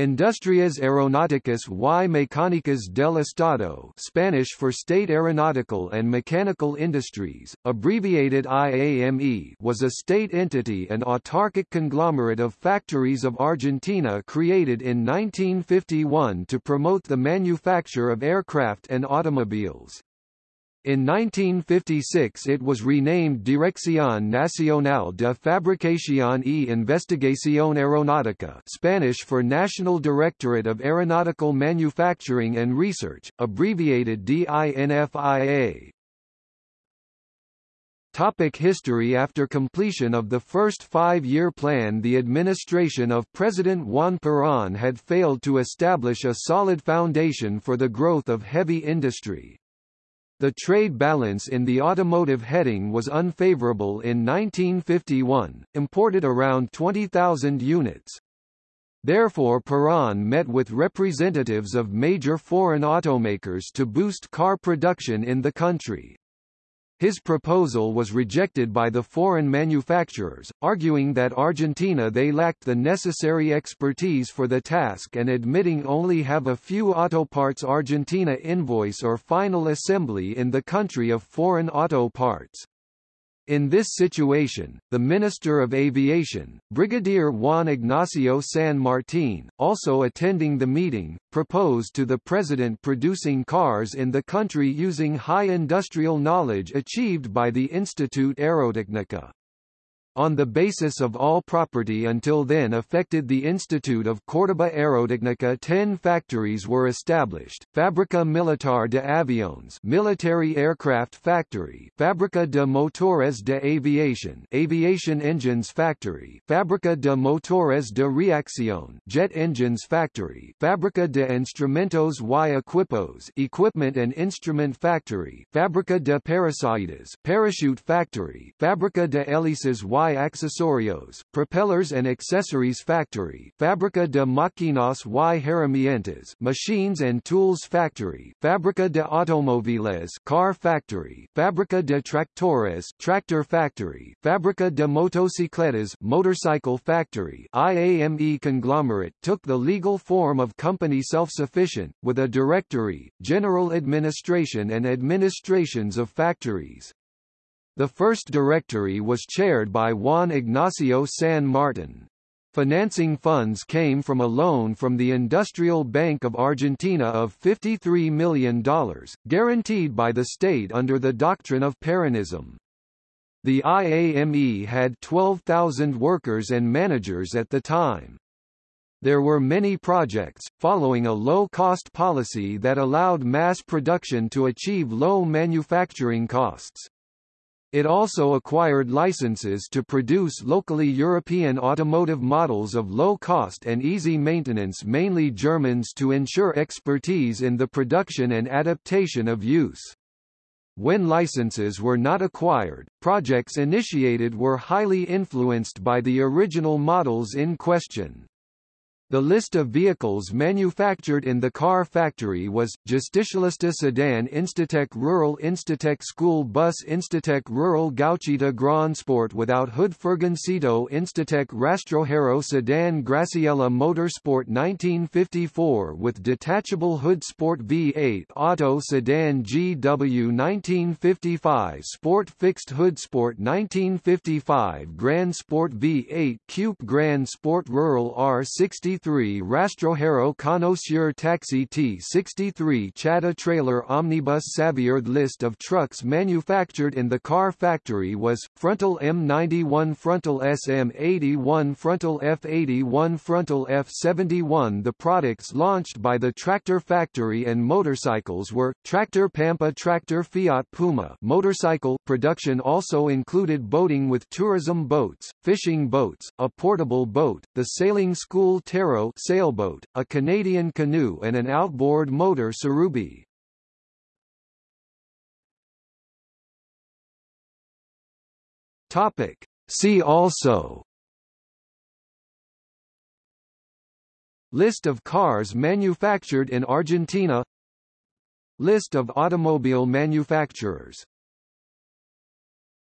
Industrias Aeronáuticas y Mecánicas del Estado Spanish for State Aeronautical and Mechanical Industries, abbreviated IAME was a state entity and autarkic conglomerate of factories of Argentina created in 1951 to promote the manufacture of aircraft and automobiles. In 1956 it was renamed Dirección Nacional de Fabricación y Investigación Aeronáutica Spanish for National Directorate of Aeronautical Manufacturing and Research, abbreviated DINFIA. Topic history After completion of the first five-year plan the administration of President Juan Perón had failed to establish a solid foundation for the growth of heavy industry. The trade balance in the automotive heading was unfavorable in 1951, imported around 20,000 units. Therefore Perón met with representatives of major foreign automakers to boost car production in the country. His proposal was rejected by the foreign manufacturers, arguing that Argentina they lacked the necessary expertise for the task and admitting only have a few auto parts Argentina invoice or final assembly in the country of foreign auto parts. In this situation, the Minister of Aviation, Brigadier Juan Ignacio San Martín, also attending the meeting, proposed to the President producing cars in the country using high industrial knowledge achieved by the Institute Aerotecnica. On the basis of all property until then affected the Institute of Córdoba Aerotecnica ten factories were established, Fábrica Militar de Aviones Military Aircraft Factory Fábrica de Motores de Aviación Aviation Engines Factory Fábrica de Motores de Reacción Jet Engines Factory Fábrica de Instrumentos y Equipos Equipment and Instrument Factory Fábrica de Paracaídas Parachute Factory Fábrica de Hélices y y Accesorios, Propellers and Accessories Factory, Fábrica de Máquinas y Herramientas, Machines and Tools Factory, Fábrica de Automóviles, Car Factory, Fábrica de Tractores, Tractor Factory, Fábrica de Motocicletas, Motorcycle Factory. IAME conglomerate took the legal form of company self-sufficient, with a directory, general administration and administrations of factories. The first directory was chaired by Juan Ignacio San Martin. Financing funds came from a loan from the Industrial Bank of Argentina of $53 million, guaranteed by the state under the doctrine of Peronism. The IAME had 12,000 workers and managers at the time. There were many projects, following a low-cost policy that allowed mass production to achieve low manufacturing costs. It also acquired licenses to produce locally European automotive models of low cost and easy maintenance mainly Germans to ensure expertise in the production and adaptation of use. When licenses were not acquired, projects initiated were highly influenced by the original models in question. The list of vehicles manufactured in the car factory was, Justicialista Sedan Institec Rural Institec School Bus Institec Rural Gauchita Grand Sport without hood Furgoncito Institec Rastrojero Sedan Graciela Motorsport 1954 with detachable hood Sport V8 Auto Sedan GW 1955 Sport Fixed Hood Sport 1955 Grand Sport V8 Coupe Grand Sport Rural R60 63 Rastrojero Conosur Taxi T63 Chata Trailer Omnibus Xavier List of trucks manufactured in the car factory was, frontal M91 frontal SM81 frontal F81 frontal F71 The products launched by the tractor factory and motorcycles were, Tractor Pampa Tractor Fiat Puma motorcycle production also included boating with tourism boats, fishing boats, a portable boat, the sailing school Terra sailboat, a Canadian canoe and an outboard motor Surubi. Topic. See also List of cars manufactured in Argentina List of automobile manufacturers